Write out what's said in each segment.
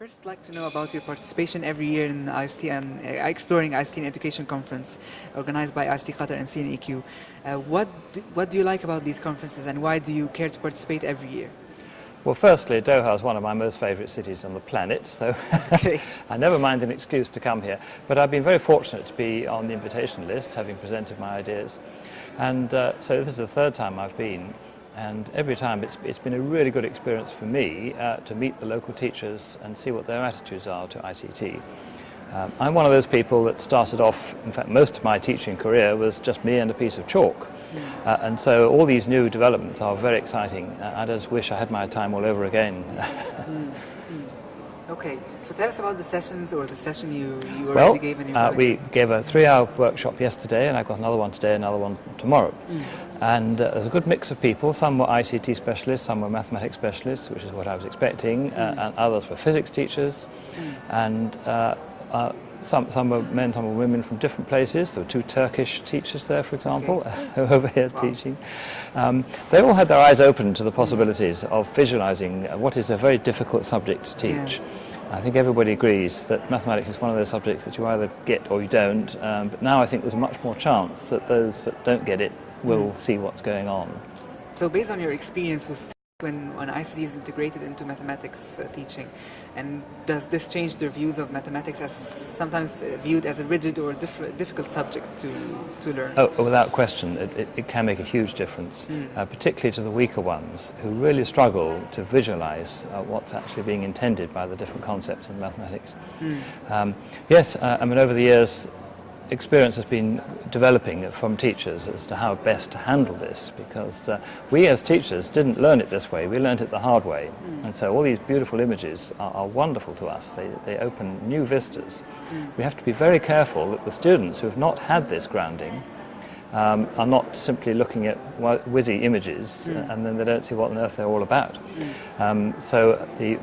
First, like to know about your participation every year in the ICT and uh, Exploring ICT in Education Conference organized by ICT Qatar and CNEQ. Uh, what, do, what do you like about these conferences and why do you care to participate every year? Well, firstly, Doha is one of my most favourite cities on the planet, so okay. I never mind an excuse to come here. But I've been very fortunate to be on the invitation list, having presented my ideas. And uh, so this is the third time I've been, and every time it's, it's been a really good experience for me uh, to meet the local teachers and see what their attitudes are to ICT. Um, I'm one of those people that started off, in fact most of my teaching career was just me and a piece of chalk. Uh, and so all these new developments are very exciting. Uh, I just wish I had my time all over again. mm, mm. Okay, so tell us about the sessions or the session you, you already well, gave. Well, uh, we gave a three-hour workshop yesterday and I've got another one today, another one tomorrow. Mm. And uh, there's a good mix of people. Some were ICT specialists, some were mathematics specialists, which is what I was expecting, uh, mm. and others were physics teachers. Mm. And uh, some, some were men, some were women from different places. There were two Turkish teachers there, for example, okay. over here wow. teaching. Um, they all had their eyes open to the possibilities of visualizing what is a very difficult subject to teach. Yeah. I think everybody agrees that mathematics is one of those subjects that you either get or you don't, um, but now I think there's a much more chance that those that don't get it will mm. see what's going on. So based on your experience with when, when ICT is integrated into mathematics uh, teaching? And does this change their views of mathematics as sometimes viewed as a rigid or diff difficult subject to, to learn? Oh, without question, it, it, it can make a huge difference, mm. uh, particularly to the weaker ones who really struggle to visualize uh, what's actually being intended by the different concepts in mathematics. Mm. Um, yes, uh, I mean, over the years, experience has been developing from teachers as to how best to handle this because uh, we as teachers didn't learn it this way, we learned it the hard way. Mm. And so all these beautiful images are, are wonderful to us, they, they open new vistas. Mm. We have to be very careful that the students who have not had this grounding um, are not simply looking at whizzy images mm. and then they don't see what on earth they're all about. Mm. Um, so the,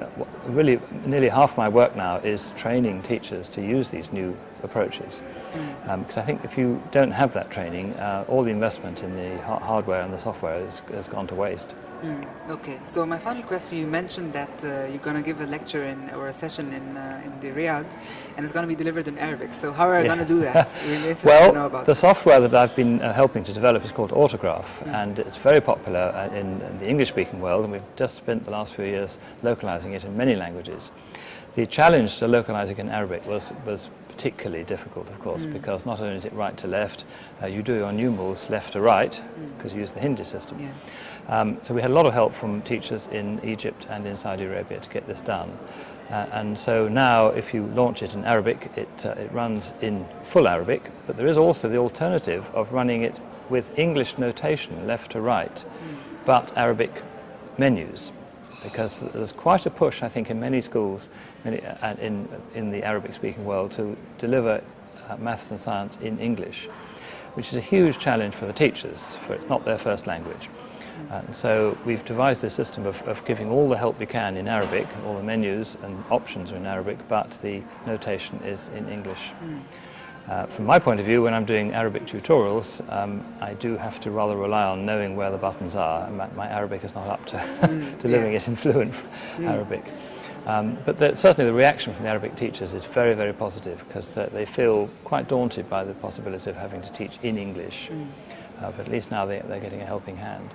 really nearly half my work now is training teachers to use these new approaches. Because mm. um, I think if you don't have that training, uh, all the investment in the ha hardware and the software has, has gone to waste. Mm, okay, so my final question, you mentioned that uh, you're going to give a lecture in, or a session in, uh, in the Riyadh and it's going to be delivered in Arabic. So how are you yes. going to do that? well, the that. software that I've been uh, helping to develop is called Autograph mm. and it's very popular uh, in, in the English-speaking world and we've just spent the last few years localizing it in many languages. The challenge to localizing in Arabic was, was particularly difficult, of course, mm. because not only is it right to left, uh, you do your numerals left to right, because mm. you use the Hindi system. Yeah. Um, so we had a lot of help from teachers in Egypt and in Saudi Arabia to get this done. Uh, and so now if you launch it in Arabic, it, uh, it runs in full Arabic, but there is also the alternative of running it with English notation, left to right, mm. but Arabic menus because there's quite a push, I think, in many schools in, uh, in, in the Arabic-speaking world to deliver uh, maths and science in English, which is a huge challenge for the teachers, for it's not their first language. And so we've devised this system of, of, giving all the help we can in Arabic, all the menus and options are in Arabic, but the notation is in English. Mm. Uh, from my point of view, when I'm doing Arabic tutorials, um, I do have to rather rely on knowing where the buttons are. My, my Arabic is not up to mm, delivering yeah. it in fluent mm. Arabic. Um, but the, certainly the reaction from the Arabic teachers is very, very positive because they feel quite daunted by the possibility of having to teach in English. Mm. Uh, but at least now they, are getting a helping hand.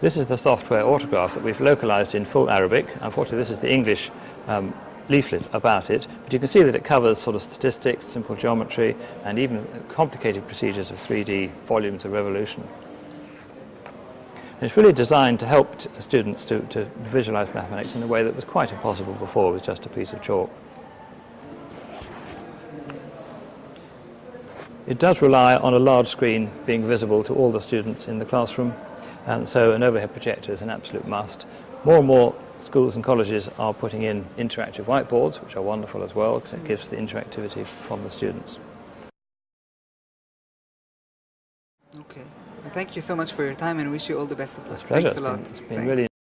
This is the software autograph that we've localized in full Arabic. Unfortunately, this is the English um, leaflet about it, but you can see that it covers sort of statistics, simple geometry, and even complicated procedures of 3D volumes of revolution. And it's really designed to help students to, to visualize mathematics in a way that was quite impossible before with just a piece of chalk. It does rely on a large screen being visible to all the students in the classroom, and so an overhead projector is an absolute must. More and more schools and colleges are putting in interactive whiteboards, which are wonderful as well, because it gives the interactivity from the students. Okay. Well, thank you so much for your time and wish you all the best of luck. It's a pleasure. Thanks a lot. It's been, it's been really